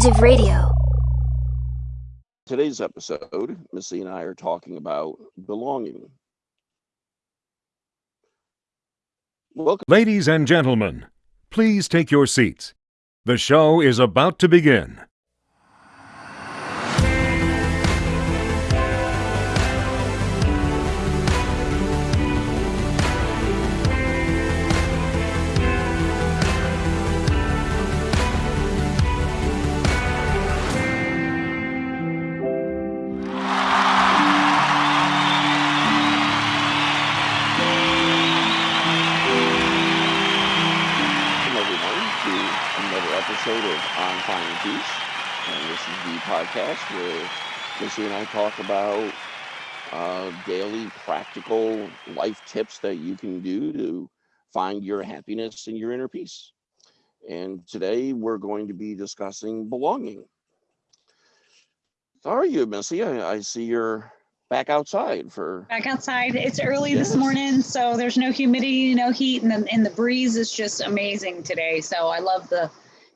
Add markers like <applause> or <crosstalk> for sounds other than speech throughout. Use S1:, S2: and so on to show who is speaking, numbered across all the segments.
S1: Age of Radio.
S2: Today's episode, Missy and I are talking about belonging. Welcome.
S3: Ladies and gentlemen, please take your seats. The show is about to begin.
S2: Of On Finding Peace. And this is the podcast where Missy and I talk about uh, daily practical life tips that you can do to find your happiness and your inner peace. And today we're going to be discussing belonging. How are you, Missy? I, I see you're back outside for
S4: back outside. It's early this morning, so there's no humidity, no heat, and the, and the breeze is just amazing today. So I love the,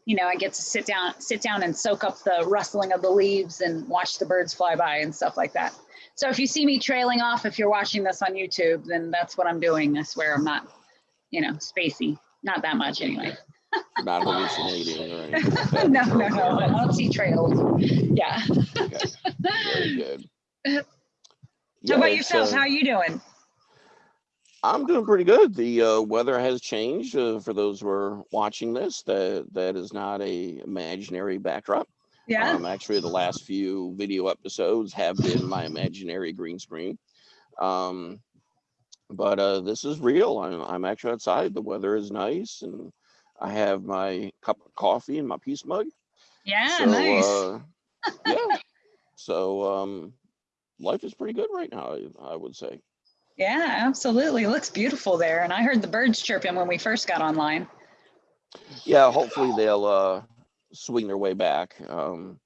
S4: you know, I get to sit down, sit down and soak up the rustling of the leaves and watch the birds fly by and stuff like that. So if you see me trailing off, if you're watching this on YouTube, then that's what I'm doing. I swear I'm not, you know, spacey, not that much anyway. <laughs>
S2: not hallucinating or anything.
S4: no, no, no, I don't see trails. Yeah.
S2: Okay. Very good. <laughs>
S4: How
S2: Yeah,
S4: about yourself?
S2: uh,
S4: How are you doing?
S2: I'm doing pretty good. The uh, weather has changed. Uh, for those who are watching this, that that is not a imaginary backdrop.
S4: Yeah.
S2: Um, actually, the last few video episodes have been my imaginary green screen. Um, but uh, this is real. I'm, I'm actually outside. The weather is nice, and I have my cup of coffee and my peace mug.
S4: yeah.
S2: so,
S4: nice.
S2: uh, yeah. So um, life is pretty good right now. I, I would say.
S4: Yeah, absolutely. It looks beautiful there. And I heard the birds chirping when we first got online.
S2: Yeah, hopefully they'll uh, swing their way back. Um,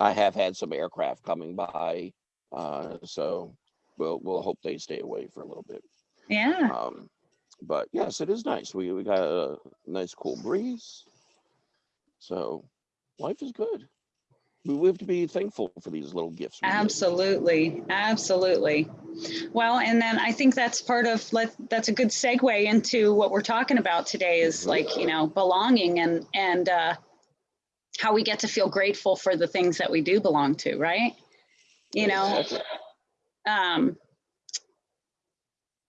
S2: I have had some aircraft coming by, uh, so we'll we'll hope they stay away for a little bit.
S4: Yeah.
S2: Um, but yes, it is nice. We we got a nice cool breeze, so life is good. We have to be thankful for these little gifts.
S4: Absolutely. Absolutely. Well, and then I think that's part of let that's a good segue into what we're talking about today is like, you know, belonging and and uh how we get to feel grateful for the things that we do belong to, right? You know,
S2: Exactly.
S4: um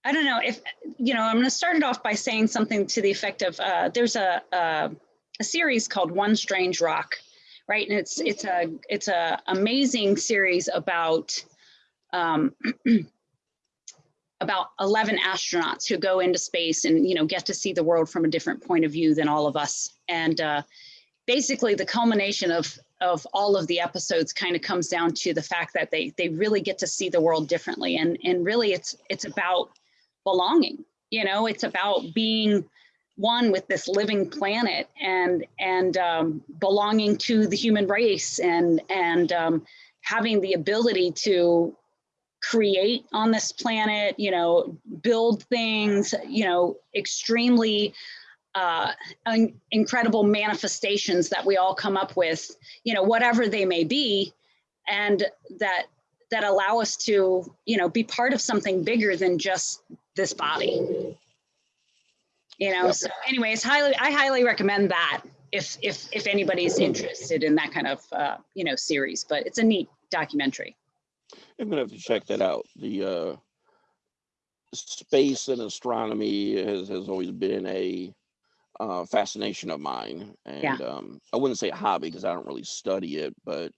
S4: I don't know if you know, I'm going to start it off by saying something to the effect of uh there's a a, a series called One Strange Rock, right? And it's it's a it's a amazing series about um <clears throat> about 11 astronauts who go into space and you know get to see the world from a different point of view than all of us. And uh, basically the culmination of of all of the episodes kind of comes down to the fact that they they really get to see the world differently. And and really it's it's about belonging you know? It's about being one with this living planet and and um, belonging to the human race and and um, having the ability to create on this planet you know build things you know extremely uh, incredible manifestations that we all come up with, you know, whatever they may be, and that that allow us to, you know, be part of something bigger than just this body. You know.
S2: Yep.
S4: So, anyways, highly I highly recommend that if if if anybody's interested in that kind of uh, you know series. But it's a neat documentary.
S2: I'm gonna have to check that out. The uh, space and astronomy has, has always been a uh, fascination of mine, and
S4: Yeah.
S2: um, I wouldn't say a hobby because I don't really study it, but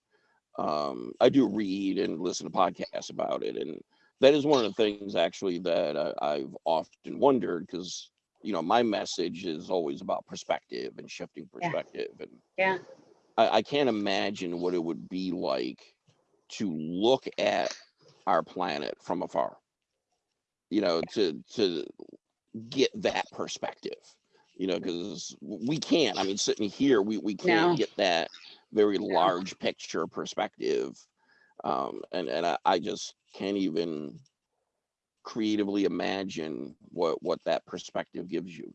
S2: um, I do read and listen to podcasts about it, and that is one of the things actually that I, I've often wondered because you know my message is always about perspective and shifting
S4: Yeah.
S2: perspective, and
S4: Yeah.
S2: I, I can't imagine what it would be like to look at our planet from afar. You know, to to get that perspective. You know, because we can't. I mean, sitting here, we we can't
S4: No.
S2: get that very
S4: No.
S2: large picture perspective. Um, and and I, I just can't even creatively imagine what what that perspective gives you.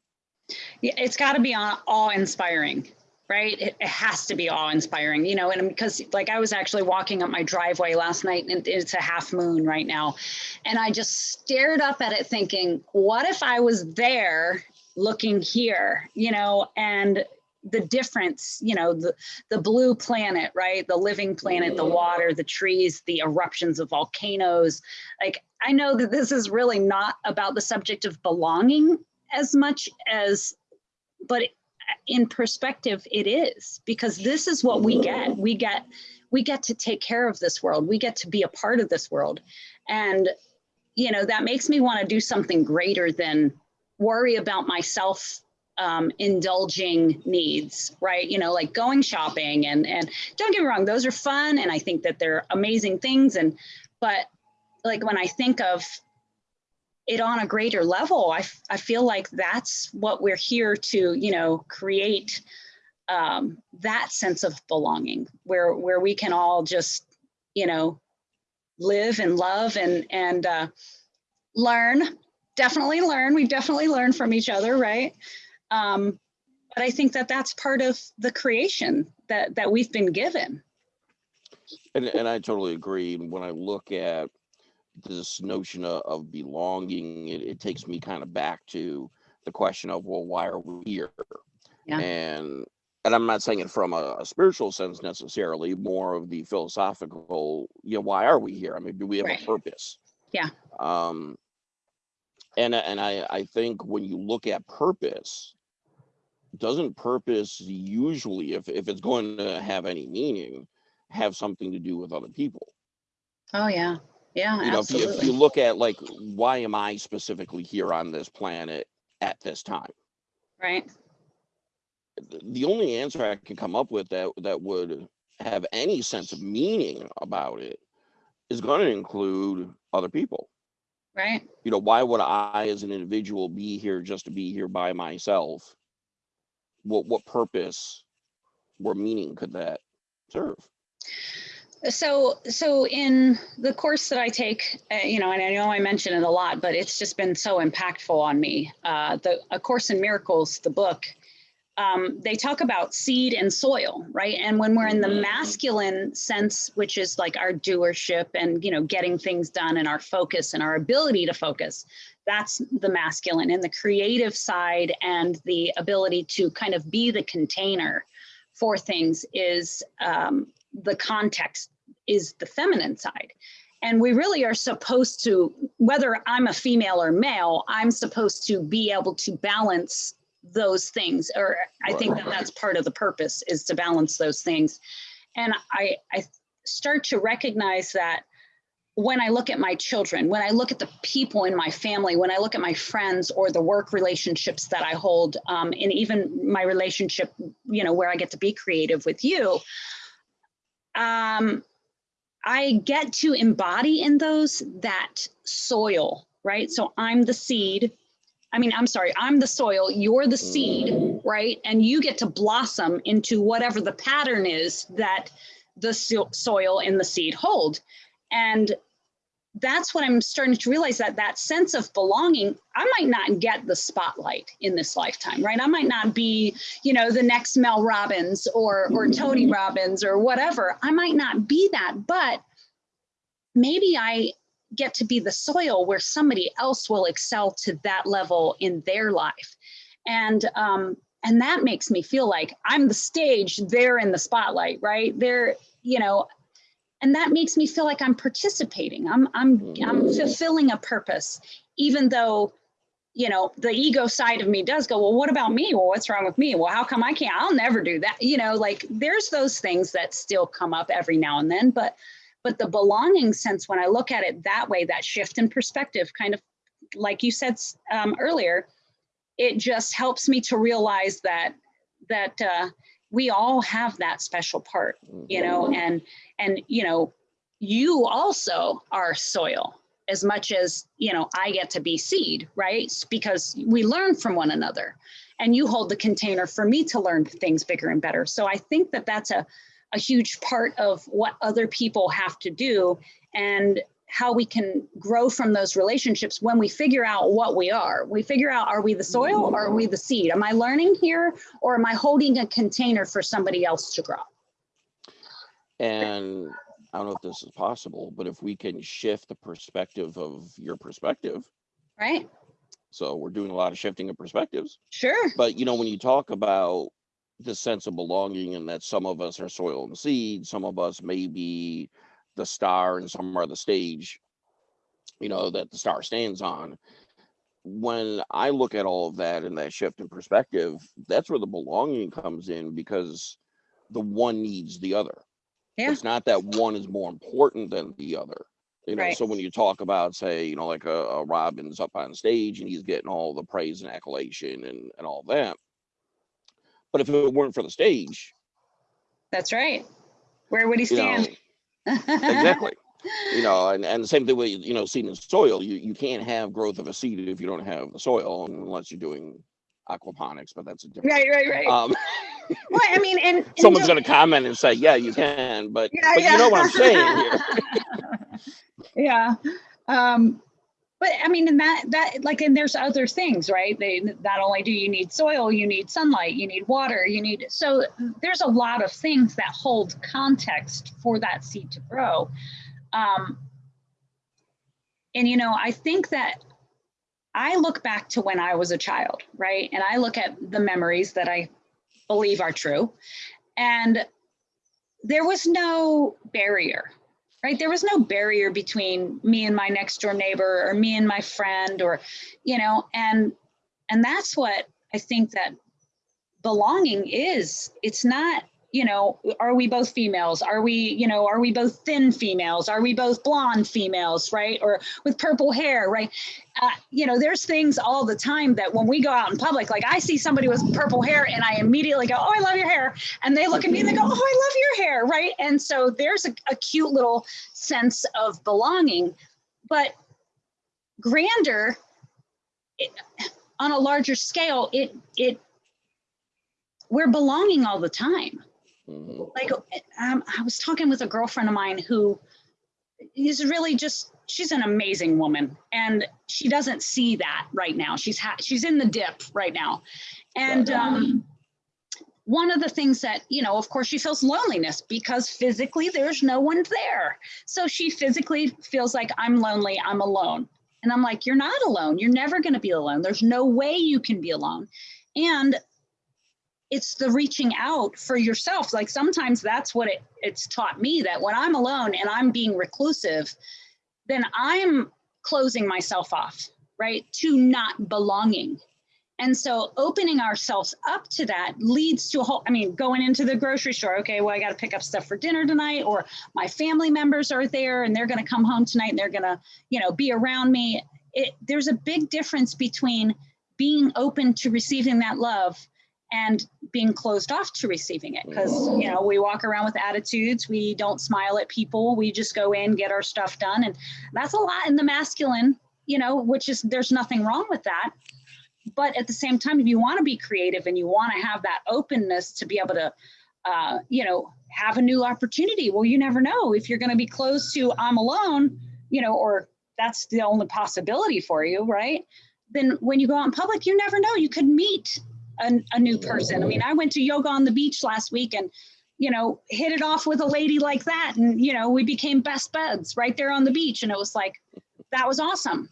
S4: Yeah, it's got to be awe inspiring, right? It, it has to be awe inspiring, you know, and because like I was actually walking up my driveway last night and it's a half moon right now. And I just stared up at it thinking, what if I was there looking here, you know, and the difference, you know, the, the blue planet, right? The living planet, the water, the trees, the eruptions of volcanoes. Like, I know that this is really not about the subject of belonging as much as, but in perspective, it is because this is what we get. We get, we get to take care of this world. We get to be a part of this world. And, you know, that makes me want to do something greater than worry about myself um, indulging needs, right? You know, like going shopping and and don't get me wrong, those are fun and I think that they're amazing things. And but like when I think of it on a greater level, I, I feel like that's what we're here to, you know, create um, that sense of belonging where where we can all just, you know, live and love and and uh, learn. Definitely learn. We definitely learn from each other, right? Um, but I think that that's part of the creation that that we've been given.
S2: And, and I totally agree. When I look at this notion of, of belonging, it, it takes me kind of back to the question of, well, why are we here?
S4: Yeah.
S2: And and I'm not saying it from a, a, spiritual sense necessarily, more of the philosophical, you know, why are we here? I mean, do we have
S4: Right.
S2: a purpose?
S4: Yeah.
S2: Um, and and I I think when you look at purpose, doesn't purpose usually, if if it's going to have any meaning, have something to do with other people?
S4: Oh yeah, yeah,
S2: You know, if you, if you look at like, why am I specifically here on this planet at this time?
S4: Right.
S2: the only answer I can come up with that that would have any sense of meaning about it is going to include other people.
S4: Right.
S2: You know, why would I as an individual be here just to be here by myself? What what purpose or meaning could that serve?
S4: So, so in the course that I take, uh, you know, and I know I mention it a lot, but it's just been so impactful on me. Uh, the A Course in Miracles, the book, um, they talk about seed and soil, right? And when we're in the masculine sense, which is like our doership and you know getting things done and our focus and our ability to focus, that's the masculine. And the creative side and the ability to kind of be the container for things is um, the context is the feminine side. And we really are supposed to, whether I'm a female or male, I'm supposed to be able to balance those things. Or I think that that's part of the purpose is to balance those things. And I, I start to recognize that when I look at my children, when I look at the people in my family, when I look at my friends or the work relationships that I hold, um, and even my relationship, you know, where I get to be creative with you, um, I get to embody in those that soil, right? So I'm the seed. I mean, I'm sorry, I'm the soil, you're the seed, right? And you get to blossom into whatever the pattern is that the so- soil and the seed hold. And that's what I'm starting to realize that that sense of belonging, I might not get the spotlight in this lifetime, right? I might not be, you know, the next Mel Robbins or or Tony Robbins or whatever. I might not be that, but maybe I get to be the soil where somebody else will excel to that level in their life. And um and that makes me feel like I'm the stage, they're in the spotlight, right? They're, you know, and that makes me feel like I'm participating. I'm I'm I'm fulfilling a purpose, even though, you know, the ego side of me does go, well, what about me? Well, what's wrong with me? Well, how come I can't? I'll never do that. You know, like there's those things that still come up every now and then, but but the belonging sense, when I look at it that way, that shift in perspective, kind of like you said um, earlier, it just helps me to realize that that uh, we all have that special part, you know, and and you know, you also are soil as much as you know I get to be seed, right? Because we learn from one another, and you hold the container for me to learn things bigger and better. So I think that that's a a huge part of what other people have to do and how we can grow from those relationships when we figure out what we are. We figure out are we the soil or are we the seed? Am I learning here or am I holding a container for somebody else to grow?
S2: And I don't know if this is possible, but if we can shift the perspective of your perspective,
S4: Right?
S2: so we're doing a lot of shifting of perspectives.
S4: Sure.
S2: But you know, when you talk about the sense of belonging and that some of us are soil and seed, some of us may be the star and some are the stage, you know, that the star stands on. When I look at all of that and that shift in perspective, that's where the belonging comes in because the one needs the other.
S4: Yeah.
S2: It's not that one is more important than the other. You know,
S4: Right.
S2: so when you talk about, say, you know, like a, a Robbins up on stage and he's getting all the praise and accolation and, and all that. But if it weren't for the stage,
S4: That's right. Where would he
S2: you know,
S4: stand?
S2: exactly. <laughs> You know, and, and the same thing with, you know, seed and soil. You you can't have growth of a seed if you don't have the soil unless you're doing aquaponics, but that's a different
S4: right, right, right.
S2: um <laughs>
S4: well, I mean, and, and
S2: someone's gonna comment and say, Yeah, you can, but
S4: Yeah,
S2: but
S4: yeah.
S2: you know what I'm saying here. <laughs>
S4: yeah. Um, but I mean, and that that like, and there's other things, right? They not only do you need soil, you need sunlight, you need water, you need so there's a lot of things that hold context for that seed to grow. Um, and you know, I think that I look back to when I was a child, right? And I look at the memories that I believe are true. And there was no barrier, right? There was no barrier between me and my next door neighbor or me and my friend or, you know, and and that's what I think that belonging is. It's not, you know, are we both females? Are we, you know, are we both thin females? Are we both blonde females, right? Or with purple hair, right? Uh, you know, there's things all the time that when we go out in public, like I see somebody with purple hair and I immediately go, Oh, I love your hair. And they look at me and they go, Oh, I love your hair, right? And so there's a, a cute little sense of belonging. But grander, it, on a larger scale, it, it, we're belonging all the time
S2: Mhm.
S4: like um, I was talking with a girlfriend of mine who is really just she's an amazing woman and she doesn't see that right now. She's ha- she's in the dip right now. And um, one of the things that you know of course she feels loneliness because physically there's no one there. So she physically feels like i'm lonely i'm alone. And i'm like you're not alone. You're never going to be alone. There's no way you can be alone. And it's the reaching out for yourself. Like sometimes that's what it, it's taught me that when i'm alone and i'm being reclusive then i'm closing myself off right to not belonging. And so opening ourselves up to that leads to a whole i mean going into the grocery store okay well i got to pick up stuff for dinner tonight or my family members are there and they're going to come home tonight and they're going to you know be around me. It, there's a big difference between being open to receiving that love and being closed off to receiving it. Because you know we walk around with attitudes. We don't smile at people. We just go in get our stuff done. And that's a lot in the masculine you know which is there's nothing wrong with that. But at the same time if you want to be creative and you want to have that openness to be able to uh, you know have a new opportunity well you never know. If you're going to be close to i'm alone you know or that's the only possibility for you right? Then when you go out in public you never know. You could meet a, a new person. I mean, I went to yoga on the beach last week and, you know, hit it off with a lady like that. And, you know, we became best buds right there on the beach. And it was like, that was awesome.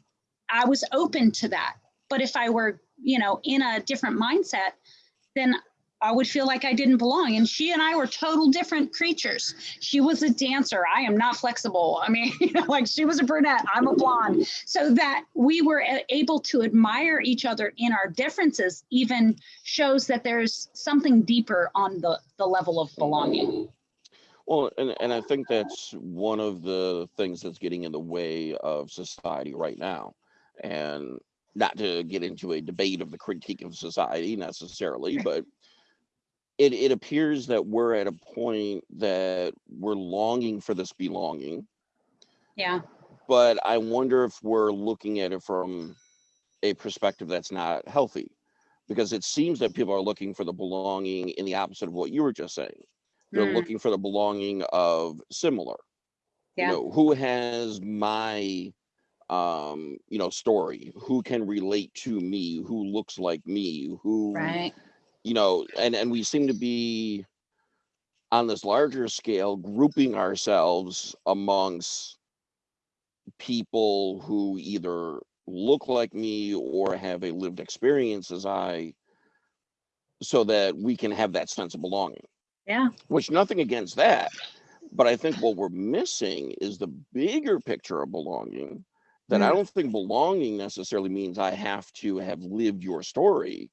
S4: I was open to that. But if I were, you know, in a different mindset, then I would feel like I didn't belong. And she and I were total different creatures. She was a dancer. I am not flexible. I mean, <laughs> you know, like she was a brunette. I'm a blonde. So that we were able to admire each other in our differences even shows that there's something deeper on the, the level of belonging.
S2: Well, and, and I think that's one of the things that's getting in the way of society right now. And not to get into a debate of the critique of society necessarily, but it, it appears that we're at a point that we're longing for this belonging.
S4: Yeah.
S2: But I wonder if we're looking at it from a perspective that's not healthy. Because it seems that people are looking for the belonging in the opposite of what you were just saying. They're
S4: Mm,
S2: looking for the belonging of similar. You
S4: Yeah.
S2: know, who has my um, you know, story? Who can relate to me? Who looks like me? Who
S4: Right.
S2: You know, and and we seem to be on this larger scale grouping ourselves amongst people who either look like me or have a lived experience as I so that we can have that sense of belonging.
S4: Yeah.
S2: Which nothing against that. But I think what we're missing is the bigger picture of belonging. That I
S4: Mm.
S2: don't think belonging necessarily means I have to have lived your story.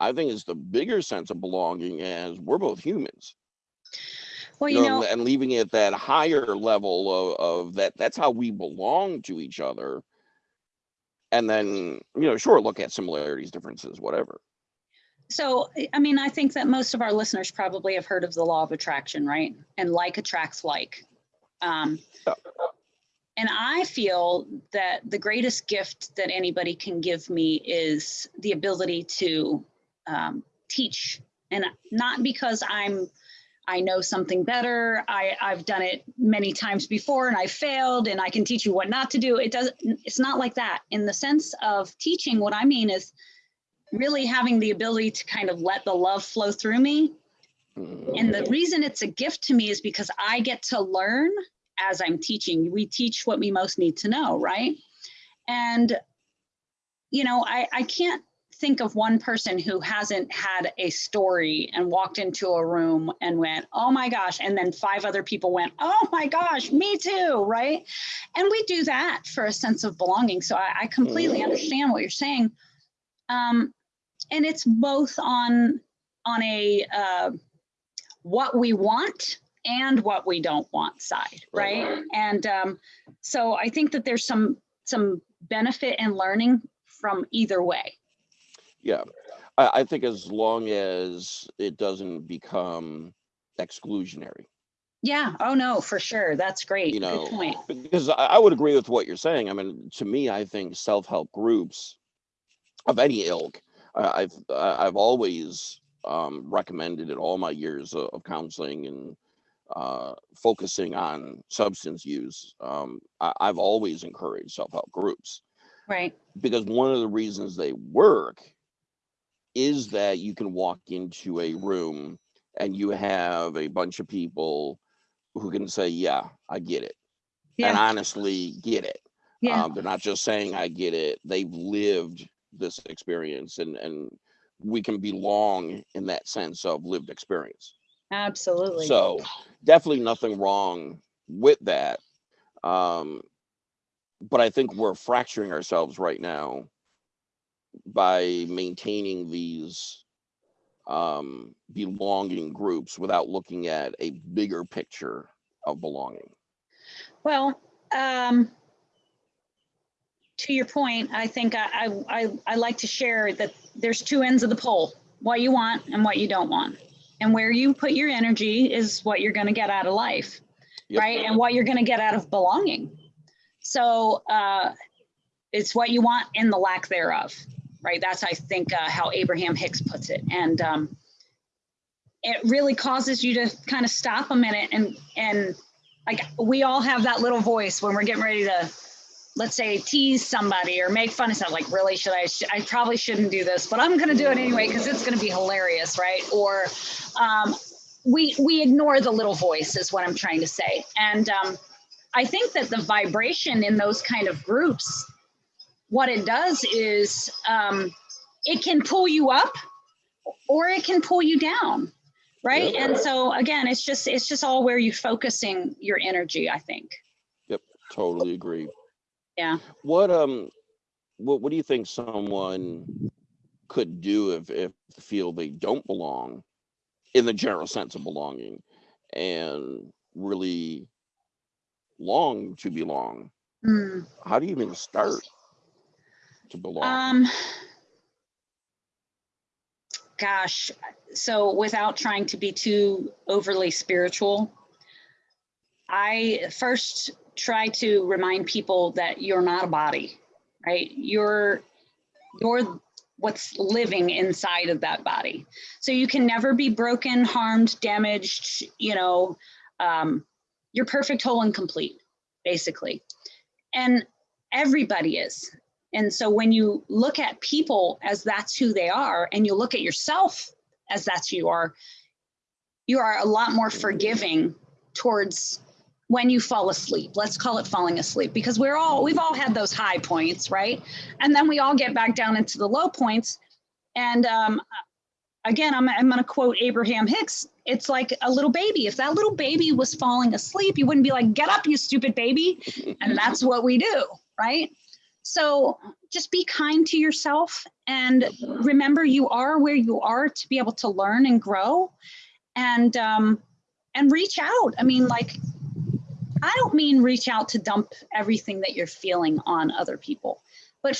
S2: I think it's the bigger sense of belonging as we're both humans.
S4: Well,
S2: You
S4: you
S2: know,
S4: know,
S2: and leaving it at that higher level of, of that that's how we belong to each other. And then, you know, sure, look at similarities, differences, whatever.
S4: so I- mean, I think that most of our listeners probably have heard of the law of attraction, right? And like attracts like. Um, and I feel that the greatest gift that anybody can give me is the ability to um, teach, and not because I'm I know something better. I, I've done it many times before and I failed and I can teach you what not to do. It doesn't, it's not like that. In the sense of teaching, what I mean is really having the ability to kind of let the love flow through me.
S2: Mhm.
S4: And the reason it's a gift to me is because I get to learn as I'm teaching. We teach what we most need to know, right? And, you know, I, I can't think of one person who hasn't had a story and walked into a room and went, oh my gosh. And then five other people went, oh my gosh, me too, right? And we do that for a sense of belonging. So I, I completely
S2: Mhm.
S4: understand what you're saying. Um, and it's both on on a uh, what we want and what we don't want side,
S2: Right.
S4: right? And um, so I think that there's some some benefit in learning from either way.
S2: Yeah. I, I think as long as it doesn't become exclusionary.
S4: Yeah. Oh no, for sure. That's great.
S2: You know,
S4: Good point.
S2: because I, I would agree with what you're saying. I mean, to me, I think self-help groups of any ilk, I I've I've always um, recommended in all my years of, of counseling and uh, focusing on substance use. Um, I, I've always encouraged self-help groups
S4: Right.
S2: because one of the reasons they work is that you can walk into a room and you have a bunch of people who can say, "Yeah, I get it," and honestly get it.
S4: Yeah.
S2: Um, they're not just saying I get it; they've lived this experience, and and we can belong in that sense of lived experience.
S4: Absolutely.
S2: So definitely nothing wrong with that. Um, but I think we're fracturing ourselves right now by maintaining these um, belonging groups without looking at a bigger picture of belonging.
S4: Well, um, to your point, I think I, I, I, I like to share that there's two ends of the pole, what you want and what you don't want. And where you put your energy is what you're going to get out of life,
S2: Yep.
S4: right? And what you're going to get out of belonging. So uh, it's what you want and the lack thereof, right? That's, I think, uh, how Abraham Hicks puts it. And um, it really causes you to kind of stop a minute and, and like we all have that little voice when we're getting ready to let's say tease somebody or make fun of something like really should i sh- i probably shouldn't do this but i'm going to do it anyway because it's going to be hilarious right or um, we we ignore the little voice is what i'm trying to say and um, i think that the vibration in those kind of groups what it does is um, it can pull you up or it can pull you down right
S2: Yep.
S4: and so again it's just it's just all where you're focusing your energy i think Yep,
S2: Totally agree.
S4: Yeah.
S2: What um, what what do you think someone could do if if they feel they don't belong, in the general sense of belonging, and really long to belong?
S4: Hmm.
S2: How do you even start to belong?
S4: Um, gosh, so without trying to be too overly spiritual, I first try to remind people that you're not a body, right? You're you're what's living inside of that body. So you can never be broken, harmed, damaged, you know, um, you're perfect, whole, and complete, basically. And everybody is. And so when you look at people as that's who they are, and you look at yourself as that's who you are, you are a lot more forgiving towards when you fall asleep. Let's call it falling asleep because we're all, we've all had those high points, right? And then we all get back down into the low points. And um, again, I'm, I'm going to quote Abraham Hicks. It's like a little baby. If that little baby was falling asleep, you wouldn't be like, get up, you stupid baby. And that's what we do, right? So just be kind to yourself and remember you are where you are to be able to learn and grow and um, and reach out. I mean, like, I don't mean reach out to dump everything that you're feeling on other people, but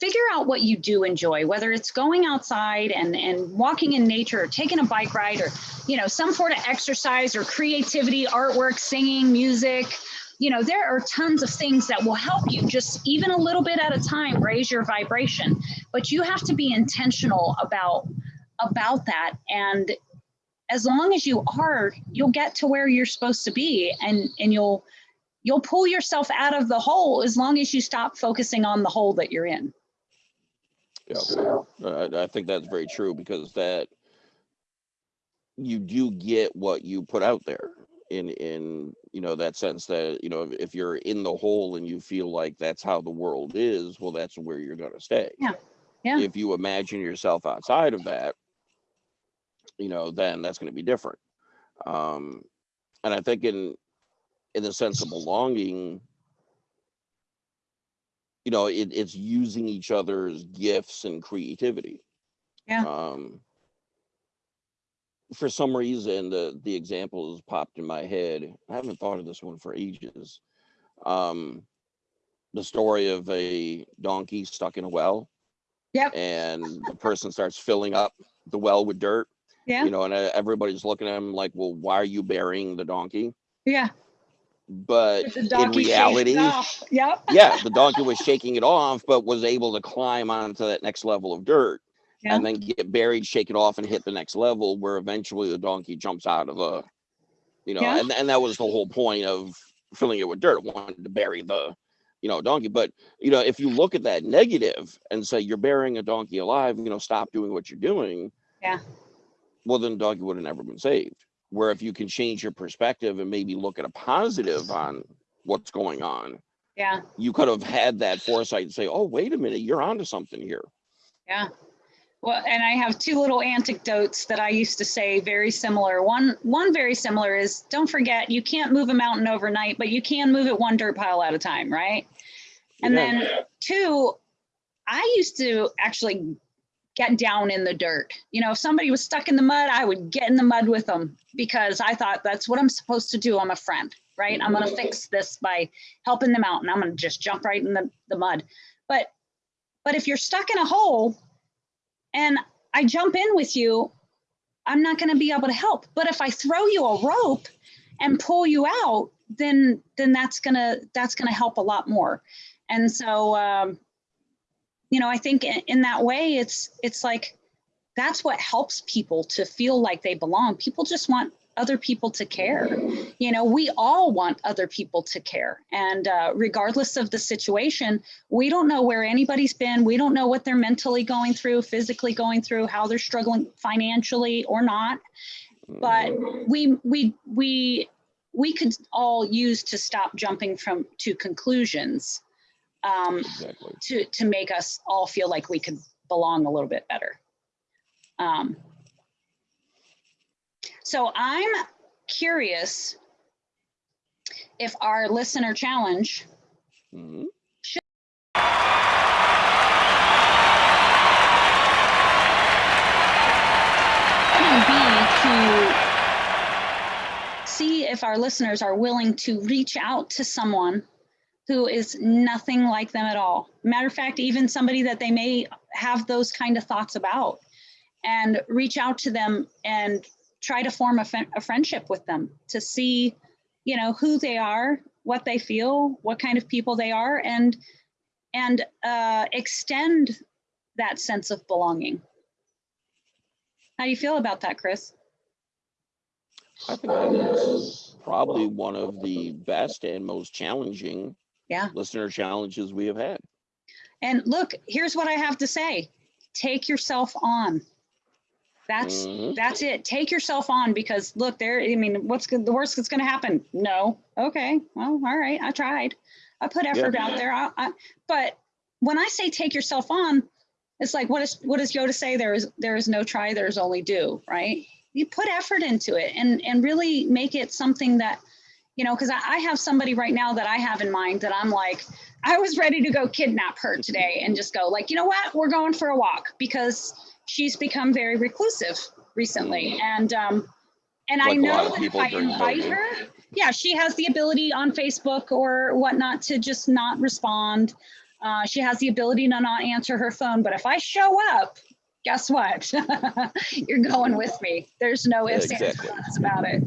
S4: figure out what you do enjoy, whether it's going outside and, and walking in nature or taking a bike ride or, you know, some sort of exercise or creativity, artwork, singing, music. You know, there are tons of things that will help you just even a little bit at a time raise your vibration. But you have to be intentional about about that and as long as you are, you'll get to where you're supposed to be and, and you'll, you'll pull yourself out of the hole as long as you stop focusing on the hole that you're in.
S2: Yeah, I, I think that's very true because that you do get what you put out there in in you know that sense that you know if, if you're in the hole and you feel like that's how the world is well that's where you're going to stay
S4: Yeah, yeah.
S2: if you imagine yourself outside of that you know, then that's going to be different. Um, and I think in in the sense of belonging, you know, it, it's using each other's gifts and creativity.
S4: Yeah.
S2: Um, for some reason, the the example has popped in my head. I haven't thought of this one for ages. Um, the story of a donkey stuck in a well.
S4: Yep.
S2: And the person starts filling up the well with dirt
S4: Yeah,
S2: you know, and uh, everybody's looking at him like, well, why are you burying the donkey?
S4: yeah.
S2: But in reality.
S4: Yep.
S2: yeah, the donkey was shaking it off, but was able to climb onto that next level of dirt
S4: Yeah.
S2: and then get buried, shake it off, and hit the next level where eventually the donkey jumps out of a, you know,
S4: Yeah.
S2: and, and that was the whole point of filling it with dirt, wanted to bury the, you know, donkey. But, you know, if you look at that negative and say you're burying a donkey alive, you know, stop doing what you're doing.
S4: Yeah.
S2: Well, then the donkey would have never been saved. Where if you can change your perspective and maybe look at a positive on what's going on,
S4: Yeah,
S2: you could have had that foresight and say, oh, wait a minute, you're onto something here.
S4: yeah. Well, and I have two little anecdotes that I used to say very similar. One, one very similar is don't forget you can't move a mountain overnight, but you can move it one dirt pile at a time, right? And
S2: Yeah.
S4: then two, I used to actually get down in the dirt. You know, if somebody was stuck in the mud, I would get in the mud with them because I thought that's what I'm supposed to do. I'm a friend, right? I'm going to fix this by helping them out and I'm going to just jump right in the, the mud. But but if you're stuck in a hole and I jump in with you, I'm not going to be able to help. But if I throw you a rope and pull you out, then then that's going to that's going to help a lot more. And so um you know, I think in, in that way, it's it's like that's what helps people to feel like they belong. People just want other people to care. You know, we all want other people to care, and uh, regardless of the situation, we don't know where anybody's been. We don't know what they're mentally going through, physically going through, how they're struggling financially or not. But we we we we could all use to stop jumping from to conclusions um,
S2: Exactly.
S4: to to make us all feel like we could belong a little bit better. Um, so I'm curious if our listener challenge mm-hmm. be to see if our listeners are willing to reach out to someone who is nothing like them at all. Matter of fact, even somebody that they may have those kind of thoughts about, and reach out to them and try to form a, a friendship with them to see, you know, who they are, what they feel, what kind of people they are, and and uh, extend that sense of belonging. How do you feel about that, Chris?
S2: I think that's probably one of the best and most challenging
S4: Yeah.
S2: listener challenges we have had.
S4: And look, here's what I have to say. Take yourself on. That's
S2: Mhm.
S4: that's it. Take yourself on because look, there, I mean, what's good, the worst that's gonna happen? No. Okay. Well, all right. I tried. I put effort out there. I, I, but when I say take yourself on, it's like what is what does Yoda say? There is there is no try, there's only do, right? You put effort into it and and really make it something that, you know, because I, I have somebody right now that I have in mind that I'm like, I was ready to go kidnap her today and just go like, you know what, we're going for a walk because she's become very reclusive recently, and um, and I
S2: Like lot
S4: know that if I invite
S2: COVID.
S4: her, yeah, she has the ability on Facebook or whatnot to just not respond. Uh, she has the ability to not answer her phone, but if I show up, guess what? <laughs> You're going with me. There's no ifs, ands, or
S2: exactly.
S4: buts about it.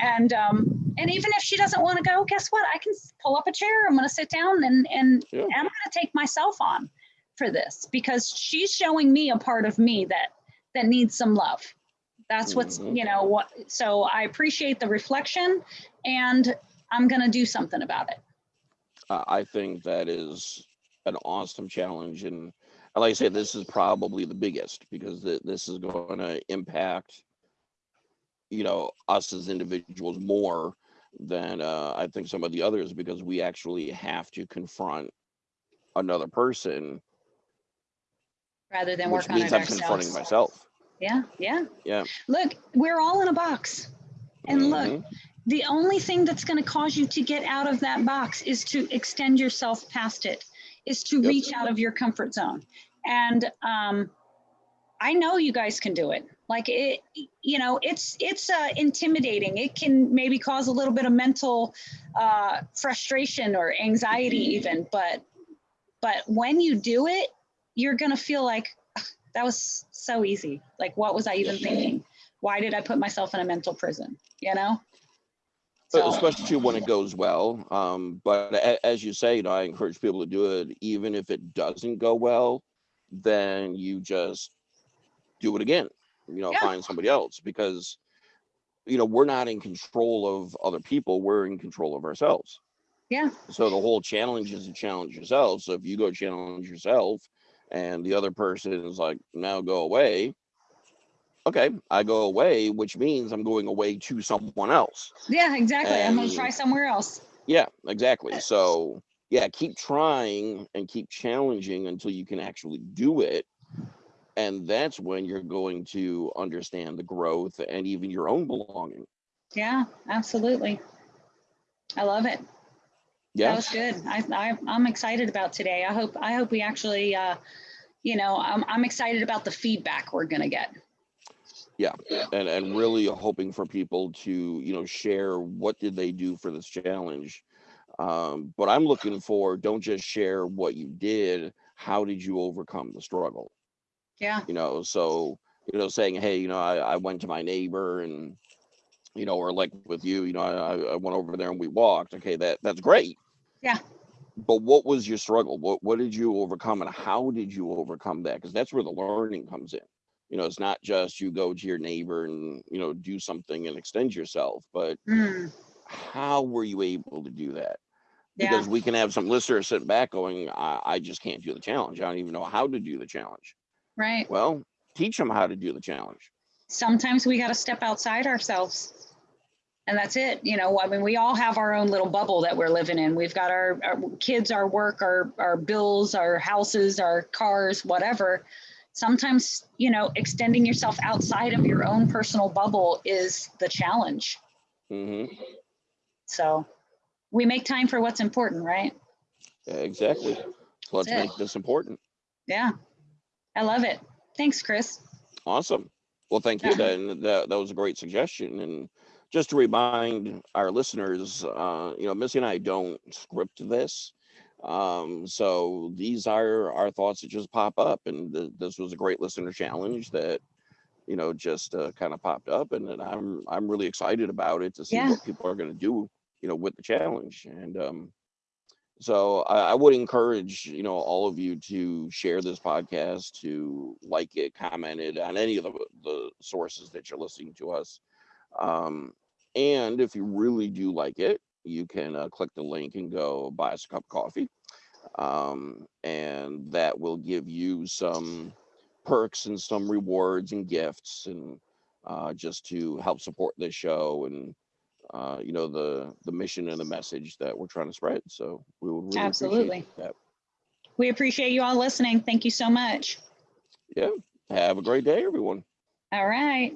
S4: And um, and even if she doesn't want to go, guess what? I can pull up a chair. I'm going to sit down and and,
S2: Yeah.
S4: and I'm going to take myself on for this because she's showing me a part of me that that needs some love. That's what's
S2: Mhm.
S4: you know what. So I appreciate the reflection, and I'm going to do something about it.
S2: Uh, I think that is an awesome challenge. And and like I say, this is probably the biggest because th- this is going to impact, you know, us as individuals more than uh, I think some of the others because we actually have to confront another person,
S4: rather than
S2: which
S4: work on
S2: means
S4: it
S2: I'm confronting myself.
S4: Yeah, yeah.
S2: Yeah.
S4: Look, we're all in a box. And look,
S2: Mhm.
S4: the only thing that's going to cause you to get out of that box is to extend yourself past it, is to
S2: Yep.
S4: reach out of your comfort zone. And um, I know you guys can do it. Like it, you know, it's it's uh, intimidating. It can maybe cause a little bit of mental uh, frustration or anxiety, even. But but when you do it, you're gonna feel like that was so easy. Like, what was I even thinking? Why did I put myself in a mental prison? You know.
S2: Uh, especially when it goes well. Um, but a, as you say, you know, I encourage people to do it, even if it doesn't go well, then you just do it again. You know,
S4: Yeah.
S2: find somebody else because, you know, we're not in control of other people. We're in control of ourselves.
S4: Yeah.
S2: So the whole challenge is to challenge yourself. So if you go challenge yourself, and the other person is like, now go away. Okay, I go away, which means I'm going away to someone else.
S4: Yeah, exactly. I'm gonna try somewhere else.
S2: Yeah, exactly. So yeah, keep trying and keep challenging until you can actually do it. And that's when you're going to understand the growth and even your own belonging.
S4: Yeah, absolutely. I love it.
S2: Yeah, That
S4: was good. I, I I'm excited about today. I hope I hope we actually uh you know, I'm I'm excited about the feedback we're gonna get.
S2: Yeah, and and really hoping for people to, you know, share what did they do for this challenge. Um, but I'm looking for don't just share what you did, how did you overcome the struggle?
S4: Yeah,
S2: you know so you know saying hey you know i, I went to my neighbor and you know or like with you you know I, I went over there and we walked okay that that's great
S4: Yeah.
S2: But what was your struggle? What what did you overcome and how did you overcome that? Because that's where the learning comes in. You know it's not just you go to your neighbor and you know do something and extend yourself but
S4: Mm,
S2: how were you able to do that?
S4: Yeah,
S2: because we can have some listeners sitting back going I, I just can't do the challenge. I don't even know how to do the challenge.
S4: Right.
S2: well teach them how to do the challenge.
S4: Sometimes we gotta step outside ourselves. And that's it. You know, I mean, we all have our own little bubble that we're living in. We've got our, our kids, our work, our, our bills, our houses, our cars, whatever. Sometimes, you know, extending yourself outside of your own personal bubble is the challenge.
S2: hmm
S4: So we make time for what's important, right?
S2: Yeah, exactly. Let's
S4: it.
S2: make this important.
S4: Yeah. I love it. Thanks, Chris.
S2: Awesome. Well, thank you.
S4: Yeah.
S2: Then that, that was a great suggestion. And just to remind our listeners, uh, you know, Missy and I don't script this. Um, so these are our thoughts that just pop up. And th- this was a great listener challenge that, you know, just uh, kind of popped up. And, then I'm I'm really excited about it to see
S4: Yeah.
S2: what people are going to do, you know, with the challenge. And um, so I, I would encourage you know all of you to share this podcast to like it comment it on any of the, the sources that you're listening to us um, and if you really do like it, you can uh, click the link and go buy us a cup of coffee. Um, and that will give you some perks and some rewards and gifts and uh, just to help support this show and uh, you know the the mission and the message that we're trying to spread. So we would really
S4: Absolutely.
S2: appreciate that.
S4: We appreciate you all listening. Thank you so much.
S2: Yeah. Have a great day, everyone.
S4: All right.